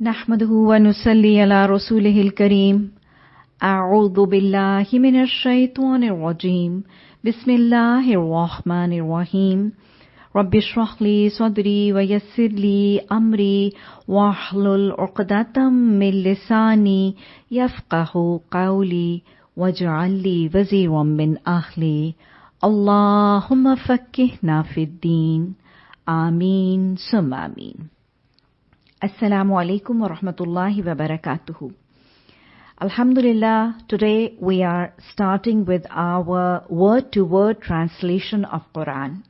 نحمده ونصلي على رسوله الكريم. أعوذ بالله من الشيطان الرجيم. بسم الله الرحمن الرحيم. رب اشرح لي صدري ويسر لي أمري واحلل عقدة من لساني يفقه قولي واجعل لي وزيرا من أهلي. اللهم فكهنا في الدين. آمين. ثم آمين. Assalamu alaikum wa rahmatullahi wa barakatuhu. Alhamdulillah, today we are starting with our word-to-word translation of Quran.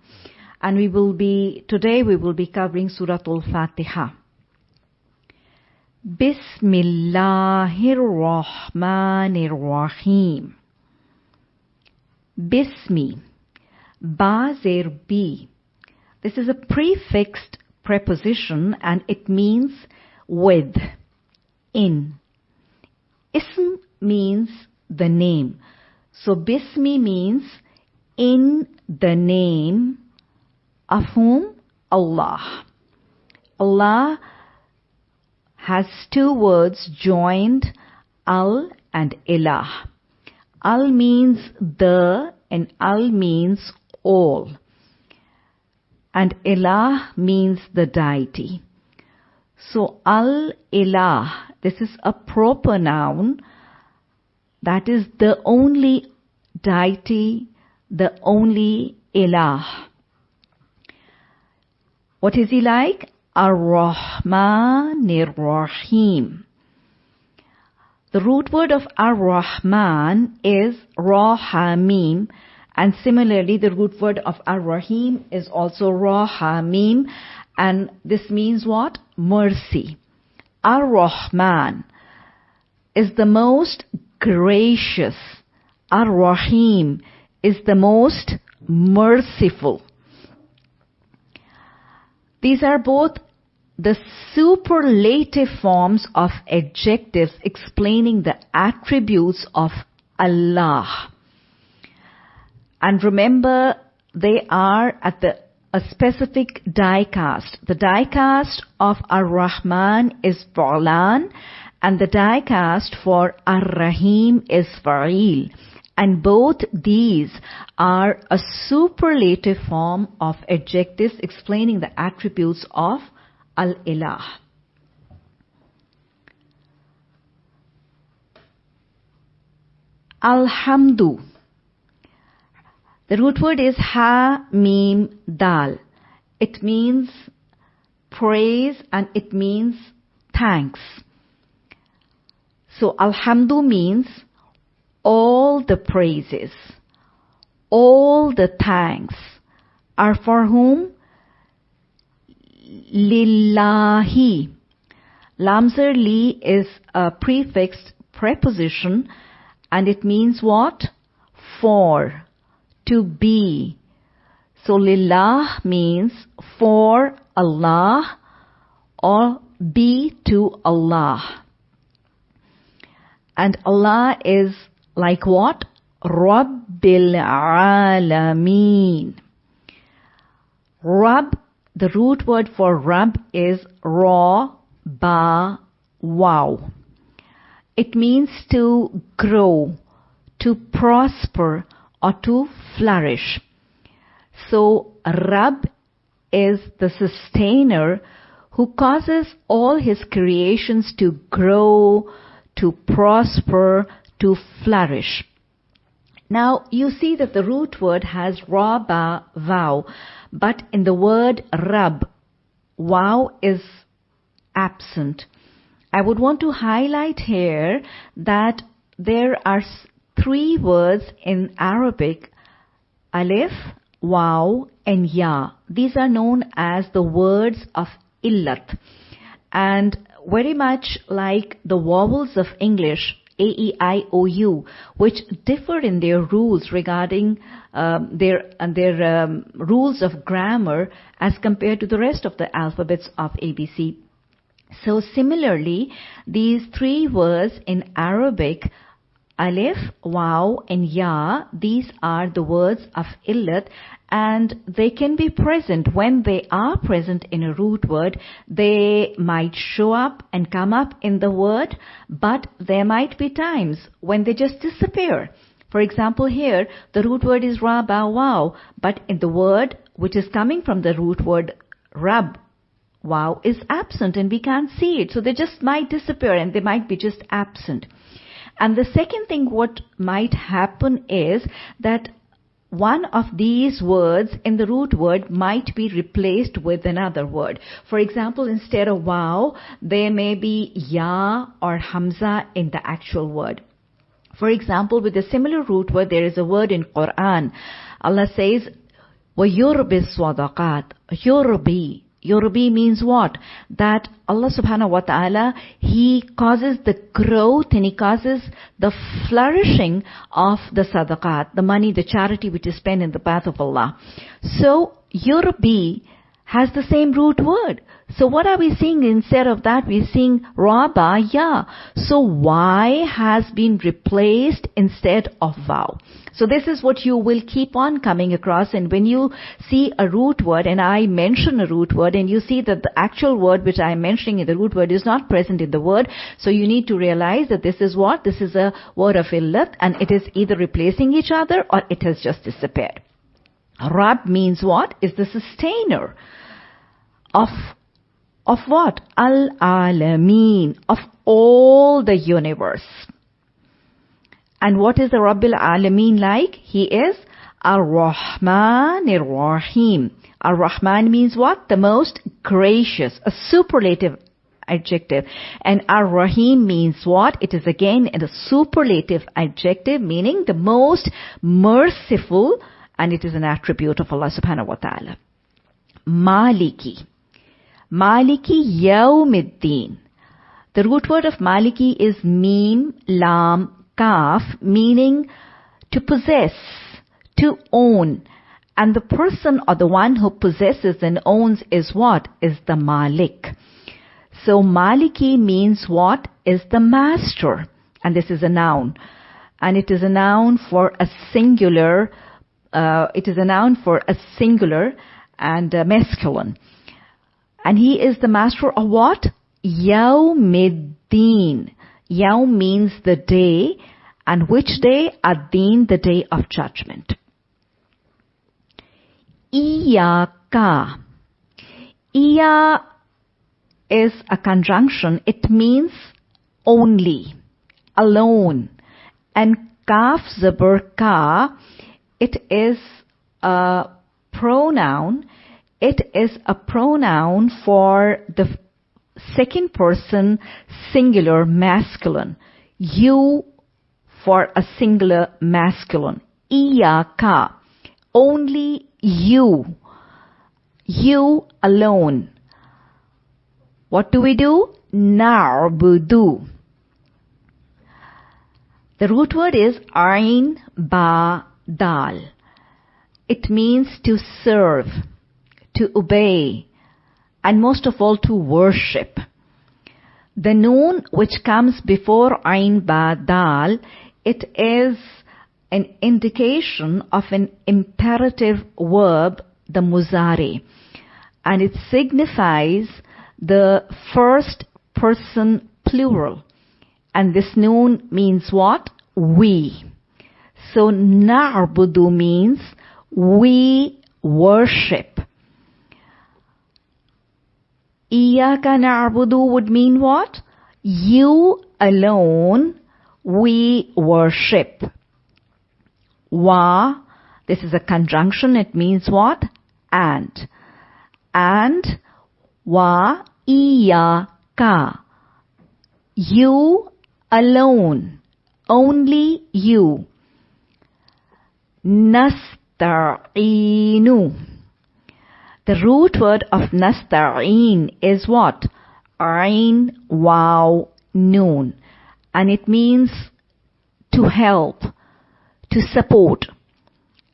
And we will be, today we will be covering Surah Al-Fatiha. Bismillahir Rahmanir Rahim. Bismi. Ba zer bi. This is a prefixed preposition and it means with, in. Ism means the name. So Bismi means in the name of whom? Allah. Allah has two words joined, Al and Ilah. Al means the and Al means all and Ilah means the deity. So Al-Ilah, this is a proper noun, that is the only deity, the only Ilah. What is he like? Ar-Rahman Rahim. The root word of Ar-Rahman is Rahamim, and similarly, the root word of Ar-Rahim is also Rahamim, and this means what? Mercy. Ar-Rahman is the most gracious. Ar-Rahim is the most merciful. These are both the superlative forms of adjectives explaining the attributes of Allah. And remember, they are at the a specific die cast. The die cast of Ar-Rahman is Fu'lan and the die cast for Ar-Rahim is Fa'il. And both these are a superlative form of adjectives explaining the attributes of Al-Ilah. Alhamdu. The root word is ha mim dal. It means praise and it means thanks. So alhamdu means all the praises, all the thanks are for whom? Lillahi. Lamzer li is a prefixed preposition and it means what? For to be. So lillah means for Allah or be to Allah. And Allah is like what? Rabbil Alameen. Rab, the root word for Rab is Ra, Ba, Wow. It means to grow, to prosper, or to flourish. So Rab is the sustainer who causes all his creations to grow, to prosper, to flourish. Now you see that the root word has ra ba vow, but in the word rab, wow is absent. I would want to highlight here that there are three words in Arabic, alif, waw, and ya. These are known as the words of illat. And very much like the vowels of English, A, E, I, O, U, which differ in their rules regarding um, their their um, rules of grammar as compared to the rest of the alphabets of ABC. So similarly, these three words in Arabic Alif, Waw, and Ya, these are the words of illat and they can be present. When they are present in a root word, they might show up and come up in the word, but there might be times when they just disappear. For example, here, the root word is ra, ba, wow, but in the word which is coming from the root word rab, wow, is absent and we can't see it. So they just might disappear and they might be just absent. And the second thing what might happen is that one of these words in the root word might be replaced with another word. For example, instead of wow, there may be ya or hamza in the actual word. For example, with a similar root word, there is a word in Quran. Allah says, وَيُرْبِ الصَّدَقَاتِ يُرْبِ Yurbi means what? That Allah subhanahu wa ta'ala, He causes the growth and He causes the flourishing of the sadaqat, the money, the charity which is spent in the path of Allah. So, Yurbi has the same root word. So what are we seeing instead of that? We're seeing Raba, ya. So Y has been replaced instead of Vow. So this is what you will keep on coming across and when you see a root word and I mention a root word and you see that the actual word which I am mentioning in the root word is not present in the word, so you need to realize that this is what? This is a word of illat and it is either replacing each other or it has just disappeared. Rab means what? Is the sustainer of of what? Al-Alameen, of all the universe. And what is the Rabbil Alameen like? He is Ar-Rahman Ar-Rahim. Ar-Rahman means what? The most gracious, a superlative adjective. And Ar-Rahim means what? It is again a superlative adjective meaning the most merciful and it is an attribute of Allah subhanahu wa ta'ala. Maliki. Maliki Yawmiddin. The root word of Maliki is Mim, Lam, Kaf, meaning to possess, to own. And the person or the one who possesses and owns is what? Is the Malik. So Maliki means what? Is the master. And this is a noun. And it is a noun for a singular, uh, it is a noun for a singular and a masculine. And he is the master of what? Yawmiddin. Yawm means the day, and which day? Ad-Din, the day of judgment. Iyaka. Iya is a conjunction. It means only, alone. And kaf zabar ka, it is a pronoun it is a pronoun for the second person singular masculine. You for a singular masculine. Iyaka. Only you. You alone. What do we do? Na'budu. The root word is ain ba dal. It means to serve to obey, and most of all to worship. The noon which comes before Ain Ba Dal, it is an indication of an imperative verb, the muzari, and it signifies the first person plural. And this noon means what? We. So na'budu means we worship. Iyaka na'budu would mean what? You alone we worship. Wa, this is a conjunction, it means what? And. And wa iyaka. You alone. Only you. Nasta'inu. The root word of nasta'in is what? Ain, wow, noon. And it means to help, to support.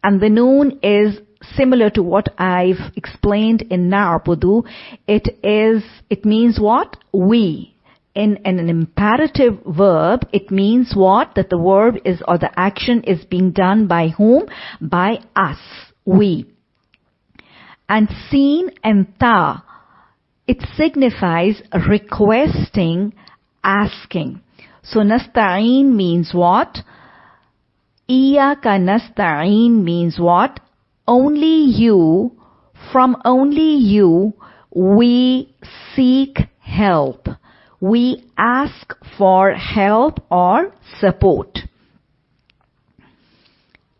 And the noon is similar to what I've explained in Na'budu. It is, it means what? We. In, in an imperative verb, it means what? That the verb is, or the action is being done by whom? By us. We. And seen and ta, it signifies requesting, asking. So nasta'een means what? Iyaka nasta'een means what? Only you, from only you, we seek help. We ask for help or support.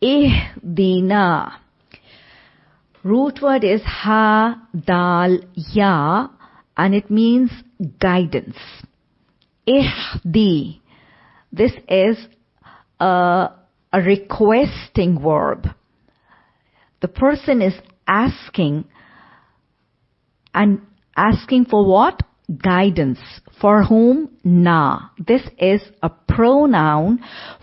Ihdina. Root word is ha, dal, ya, and it means guidance. Ihdi. This is a, a requesting verb. The person is asking and asking for what? Guidance. For whom? Na. This is a pronoun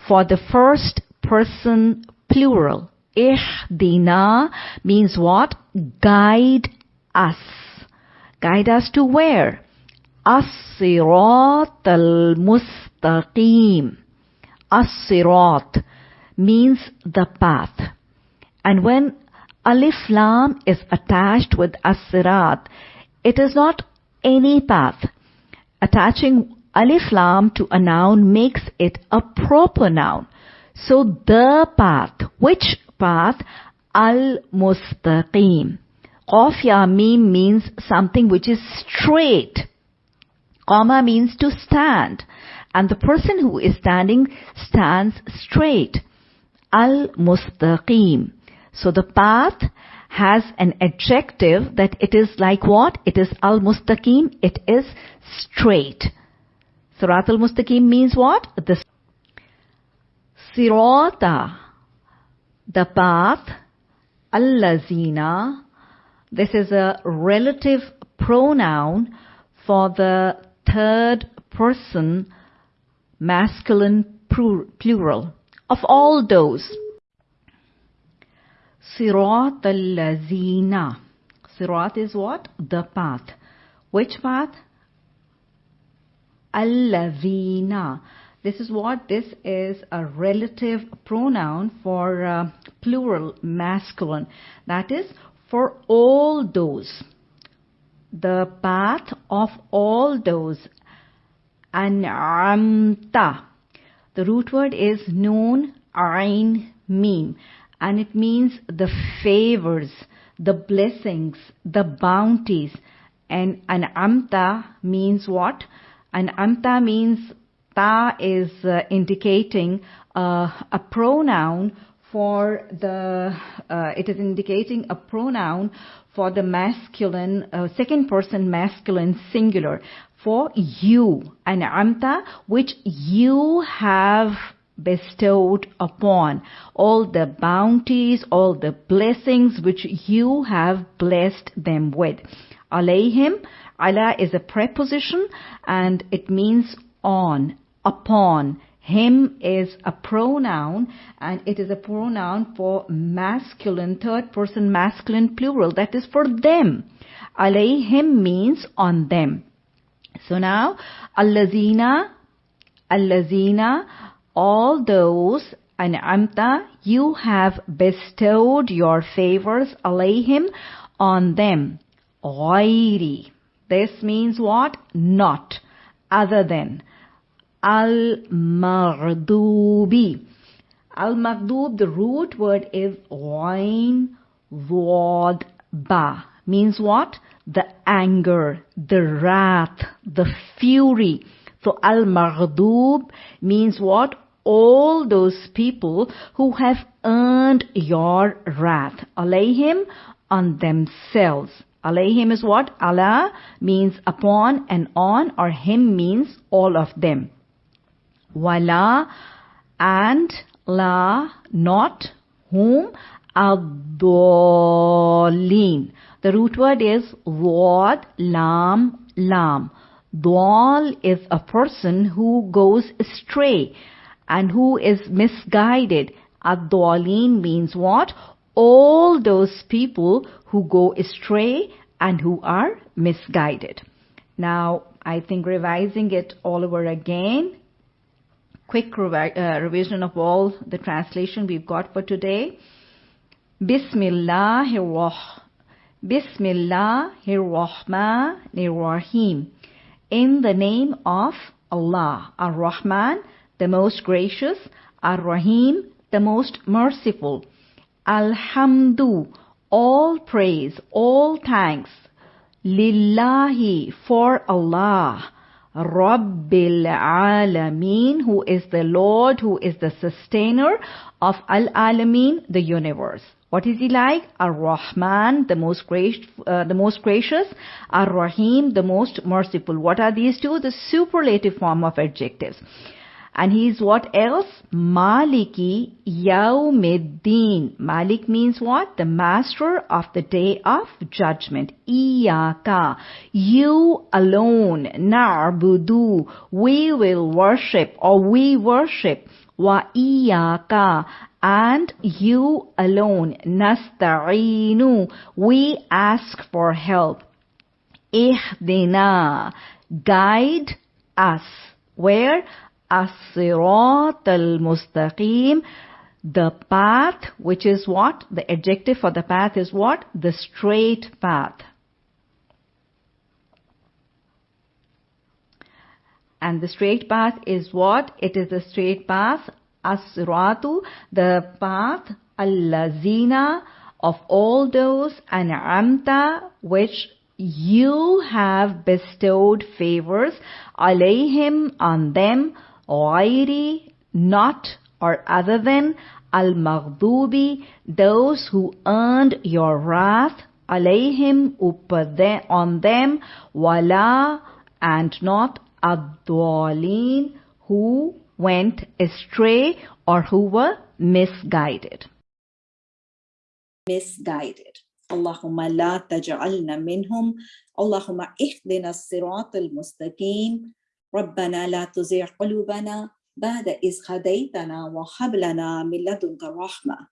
for the first person plural. Ihdina means what? Guide us. Guide us to where? As-sirat al-mustaqim. As-sirat means the path. And when alif lam is attached with as-sirat, it is not any path. Attaching alif lam to a noun makes it a proper noun. So the path, which path? Al-mustaqim. Qaf ya mim means something which is straight. Qama means to stand. And the person who is standing stands straight. Al-mustaqim. So the path has an adjective that it is like what? It is al-mustaqim. It is straight. Sirat al-mustaqim means what? The sirata, the path, allazina. This is a relative pronoun for the third person masculine plural of all those. Sirat al-lazina. Sirat is what? The path. Which path? Al-lazina. This is what? This is a relative pronoun for uh, plural masculine. That is for all those. The path of all those. An'amta. The root word is noon, ain, mim. And it means the favors, the blessings, the bounties. And an'amta means what? An'amta means ta is uh, indicating uh, a pronoun for the uh, it is indicating a pronoun for the masculine uh, second person masculine singular for you and amta which you have bestowed upon all the bounties all the blessings which you have blessed them with alayhim Ala is a preposition and it means on upon. Him is a pronoun and it is a pronoun for masculine, third person masculine plural. That is for them. Alayhim means on them. So now, allazina, allazina, all those, an'amta, you have bestowed your favors, alayhim, on them. Ghairi. This means what? Not. Other than. Al-Maghdubi. Al-Maghdub, the root word is Ghain Wad Ba. Means what? The anger, the wrath, the fury. So Al-Maghdub means what? All those people who have earned your wrath. Alayhim on themselves. Alayhim is what? Ala means upon and on or him means all of them wala and la not whom ad-dallin. The root word is wad lam lam. Dwal is a person who goes astray and who is misguided. Ad-dallin means what? All those people who go astray and who are misguided. Now, I think revising it all over again, quick revi- uh, revision of all the translation we've got for today. Bismillah Bismillahirrahmanirrahim. In the name of Allah, Ar-Rahman, the most gracious, Ar-Rahim, the most merciful. Alhamdu, all praise, all thanks. Lillahi, for Allah. Rabbil Alameen, who is the Lord, who is the sustainer of Al Alameen, the universe. What is he like? Ar-Rahman, the most gracious, uh, the most gracious. Ar-Rahim, the most merciful. What are these two? The superlative form of adjectives. And he is what else? Maliki Yawmiddin. Malik means what? The master of the day of judgment. Iyaka. You alone. Na'budu. We will worship or we worship. Wa iyaka. And you alone. Nasta'inu. We ask for help. Ihdina. Guide us. Where? As-sirat al-mustaqim, the path, which is what? The adjective for the path is what? The straight path. And the straight path is what? It is the straight path, as-siratu, the path, al-lazina, of all those, an'amta, which you have bestowed favors, alayhim, on them, غيري not or other than al-maghdubi those who earned your wrath alayhim on them wala and not ad who went astray or who were misguided misguided اللهم لا تجعلنا منهم اللهم اهدنا الصراط المستقيم ربنا لا تزغ قلوبنا بعد إذ هديتنا وهب لنا من لدنك رحمة.